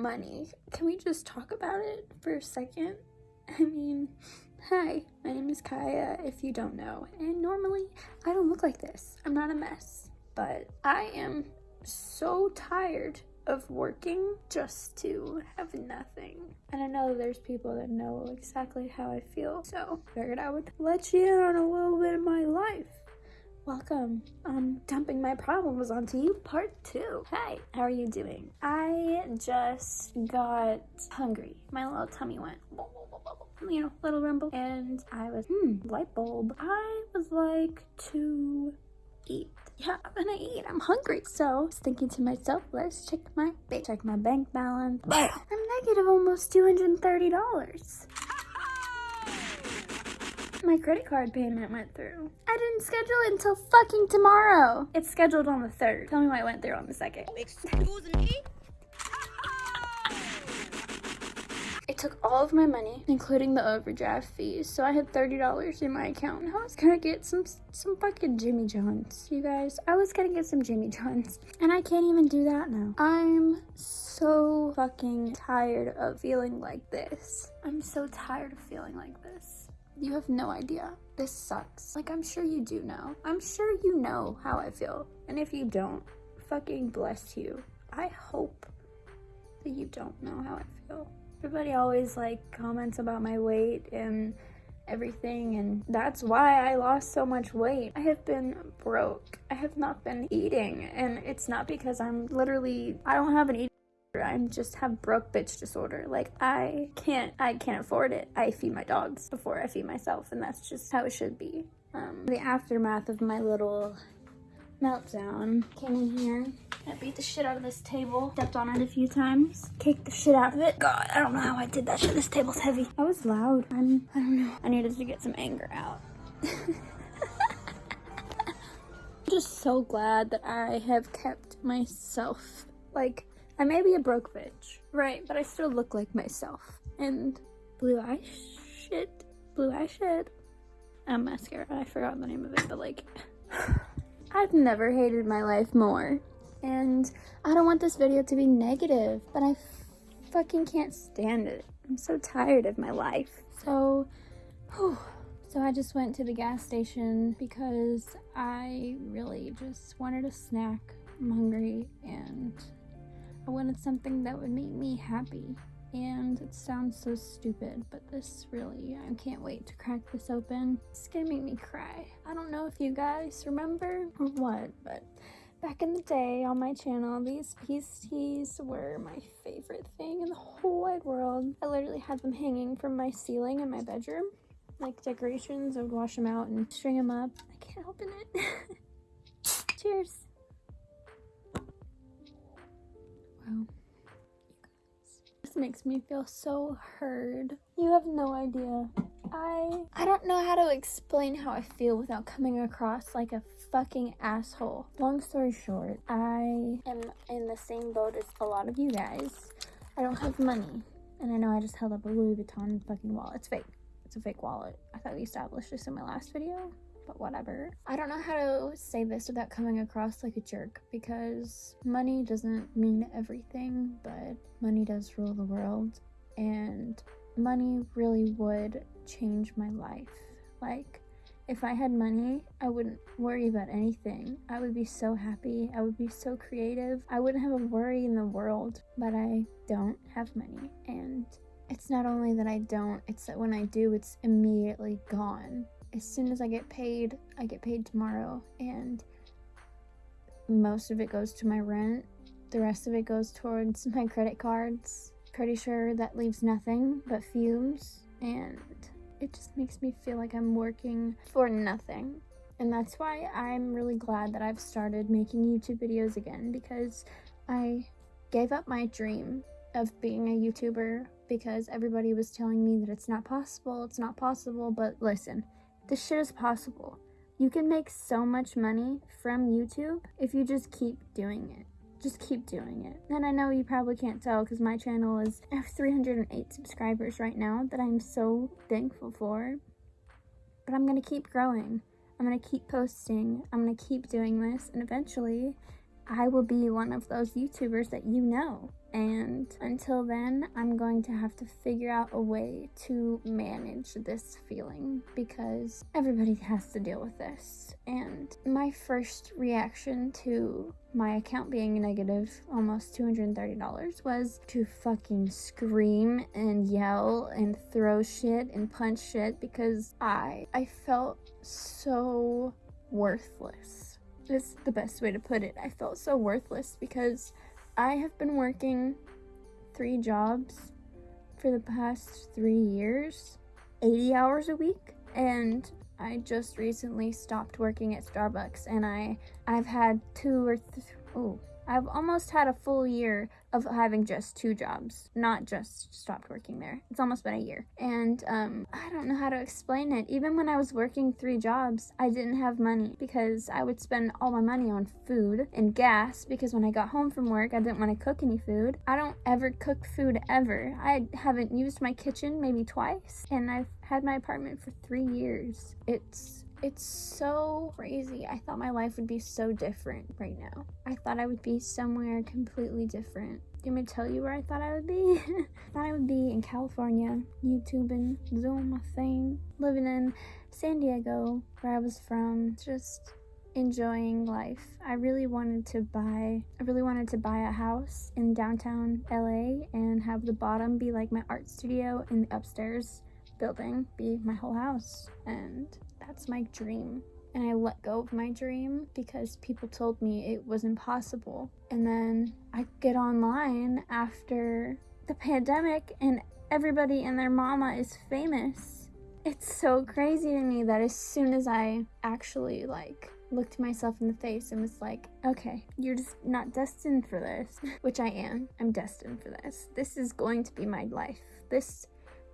money. Can we just talk about it for a second? I mean, hi, my name is Kaya, if you don't know. And normally, I don't look like this. I'm not a mess. But I am so tired of working just to have nothing. And I know there's people that know exactly how I feel, so figured I would let you in on a little bit of my life. Welcome. I'm dumping my problems onto you, part two. Hi, how are you doing? I just got hungry. My little tummy went, you know, little rumble. And I was, hmm, light bulb. I was like to eat yeah, I'm gonna eat. I'm hungry. So I was thinking to myself, let's check my check my bank balance. I'm negative almost $230. My credit card payment went through. I didn't schedule it until fucking tomorrow. It's scheduled on the 3rd. Tell me why it went through on the 2nd. Excuse me? It took all of my money, including the overdraft fees, so I had $30 in my account. I was gonna get some some fucking Jimmy John's, you guys. I was gonna get some Jimmy John's, and I can't even do that now. I'm so fucking tired of feeling like this. I'm so tired of feeling like this. You have no idea. This sucks. Like, I'm sure you do know. I'm sure you know how I feel. And if you don't, fucking bless you. I hope that you don't know how I feel. Everybody always like comments about my weight and everything and that's why I lost so much weight. I have been broke. I have not been eating and it's not because I'm literally I don't have an eating I just have broke bitch disorder. Like I can't I can't afford it. I feed my dogs before I feed myself and that's just how it should be. Um, the aftermath of my little meltdown came in here I beat the shit out of this table, stepped on it a few times, kicked the shit out of it. God, I don't know how I did that shit. This table's heavy. I was loud. I'm, I don't know. I needed to get some anger out. I'm just so glad that I have kept myself. Like, I may be a broke bitch, right? But I still look like myself. And blue eye shit, blue eye shit. Um, mascara. I forgot the name of it, but like, I've never hated my life more and I don't want this video to be negative, but I fucking can't stand it. I'm so tired of my life. So, whew. so I just went to the gas station because I really just wanted a snack. I'm hungry and I wanted something that would make me happy. And it sounds so stupid, but this really, I can't wait to crack this open. It's gonna make me cry. I don't know if you guys remember or what, but Back in the day on my channel, these peace teas were my favorite thing in the whole wide world. I literally had them hanging from my ceiling in my bedroom. Like decorations, I would wash them out and string them up. I can't open it. Cheers. This makes me feel so heard. You have no idea. I I don't know how to explain how I feel without coming across like a fucking asshole. Long story short, I am in the same boat as a lot of you guys. I don't have money. And I know I just held up a Louis Vuitton fucking wallet. It's fake. It's a fake wallet. I thought we established this in my last video, but whatever. I don't know how to say this without coming across like a jerk because money doesn't mean everything, but money does rule the world. And money really would change my life. Like, if I had money, I wouldn't worry about anything. I would be so happy. I would be so creative. I wouldn't have a worry in the world, but I don't have money. And it's not only that I don't, it's that when I do, it's immediately gone. As soon as I get paid, I get paid tomorrow. And most of it goes to my rent. The rest of it goes towards my credit cards. Pretty sure that leaves nothing but fumes. And it just makes me feel like I'm working for nothing. And that's why I'm really glad that I've started making YouTube videos again because I gave up my dream of being a YouTuber because everybody was telling me that it's not possible, it's not possible, but listen, this shit is possible. You can make so much money from YouTube if you just keep doing it just keep doing it. And I know you probably can't tell because my channel is I have 308 subscribers right now that I'm so thankful for. But I'm going to keep growing. I'm going to keep posting. I'm going to keep doing this. And eventually, I will be one of those YouTubers that you know. And until then, I'm going to have to figure out a way to manage this feeling because everybody has to deal with this. And my first reaction to my account being negative almost $230 was to fucking scream and yell and throw shit and punch shit because I I felt so worthless. Is the best way to put it. I felt so worthless because I have been working three jobs for the past 3 years, 80 hours a week, and I just recently stopped working at Starbucks and I I've had two or th- oh I've almost had a full year of having just two jobs, not just stopped working there. It's almost been a year. And um, I don't know how to explain it. Even when I was working three jobs, I didn't have money because I would spend all my money on food and gas because when I got home from work, I didn't want to cook any food. I don't ever cook food ever. I haven't used my kitchen maybe twice, and I've had my apartment for three years. It's it's so crazy. I thought my life would be so different right now. I thought I would be somewhere completely different. Do you want me to tell you where I thought I would be? I thought I would be in California, YouTubing, doing my thing, living in San Diego, where I was from, just enjoying life. I really wanted to buy I really wanted to buy a house in downtown LA and have the bottom be like my art studio and the upstairs building be my whole house. And that's my dream. And I let go of my dream because people told me it was impossible. And then I get online after the pandemic and everybody and their mama is famous. It's so crazy to me that as soon as I actually like looked myself in the face and was like, okay, you're just not destined for this, which I am. I'm destined for this. This is going to be my life. This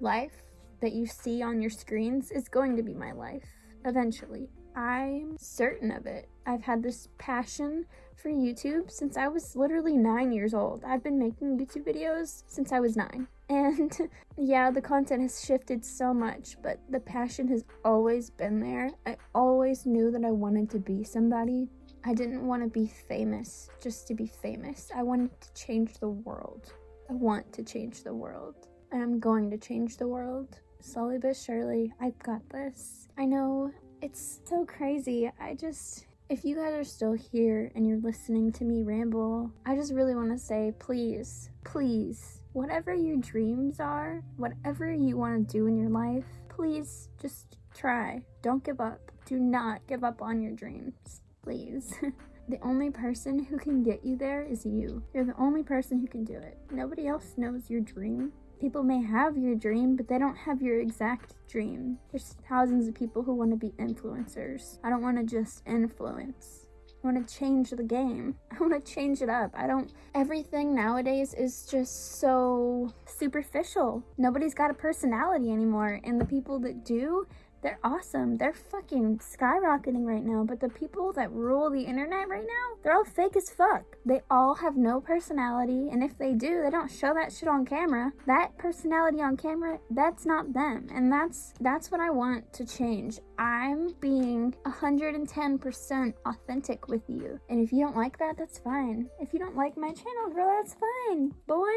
life that you see on your screens is going to be my life eventually. I'm certain of it. I've had this passion for YouTube since I was literally nine years old. I've been making YouTube videos since I was nine. And yeah, the content has shifted so much, but the passion has always been there. I always knew that I wanted to be somebody. I didn't want to be famous just to be famous. I wanted to change the world. I want to change the world. I'm going to change the world. Slowly but surely, I've got this. I know it's so crazy. I just, if you guys are still here and you're listening to me ramble, I just really want to say, please, please, whatever your dreams are, whatever you want to do in your life, please just try. Don't give up. Do not give up on your dreams, please. the only person who can get you there is you. You're the only person who can do it. Nobody else knows your dream people may have your dream, but they don't have your exact dream. There's thousands of people who want to be influencers. I don't want to just influence. I want to change the game. I want to change it up. I don't. Everything nowadays is just so superficial. Nobody's got a personality anymore. And the people that do, they're awesome. They're fucking skyrocketing right now. But the people that rule the internet right now, they're all fake as fuck. They all have no personality. And if they do, they don't show that shit on camera. That personality on camera, that's not them. And that's that's what I want to change. I'm being 110% authentic with you. And if you don't like that, that's fine. If you don't like my channel, girl, that's fine. Boy,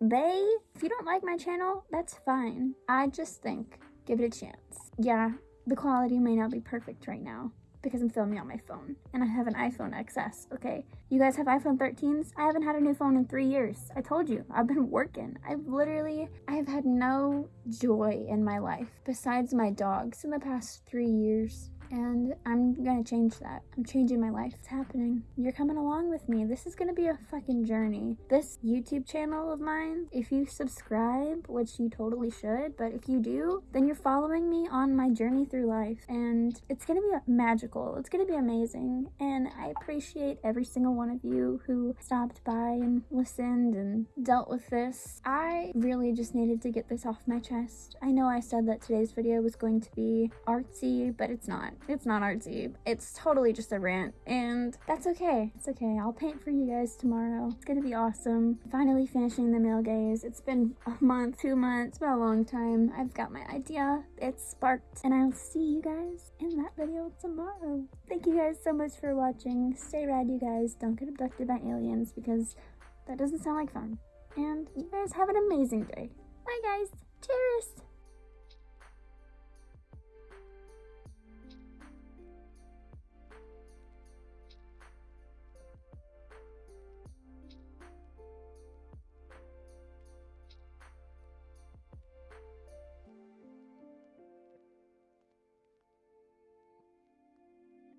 they, if you don't like my channel, that's fine. I just think give it a chance. Yeah, the quality may not be perfect right now because I'm filming on my phone and I have an iPhone XS, okay? You guys have iPhone 13s? I haven't had a new phone in three years. I told you, I've been working. I've literally, I have had no joy in my life besides my dogs in the past three years and I'm gonna change that. I'm changing my life. It's happening. You're coming along with me. This is gonna be a fucking journey. This YouTube channel of mine, if you subscribe, which you totally should, but if you do, then you're following me on my journey through life. And it's gonna be a magical. It's gonna be amazing. And I appreciate every single one of you who stopped by and listened and dealt with this. I really just needed to get this off my chest. I know I said that today's video was going to be artsy, but it's not. It's not artsy. It's totally just a rant, and that's okay. It's okay. I'll paint for you guys tomorrow. It's gonna be awesome. Finally finishing the male gaze. It's been a month, two months, been a long time. I've got my idea. It's sparked, and I'll see you guys in that video tomorrow. Thank you guys so much for watching. Stay rad, you guys. Don't get abducted by aliens because That doesn't sound like fun. And you guys have an amazing day. Bye, guys. Cheers.